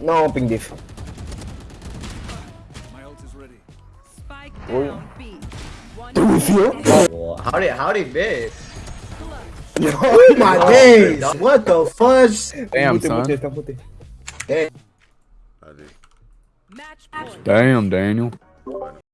No, ping diff. My ult is ready. Spike oh, down B. Do we feel? How did how did miss? Oh, oh my days! What the fudge? Damn, Putih, son. putih, hitam putih. Damn, Daniel.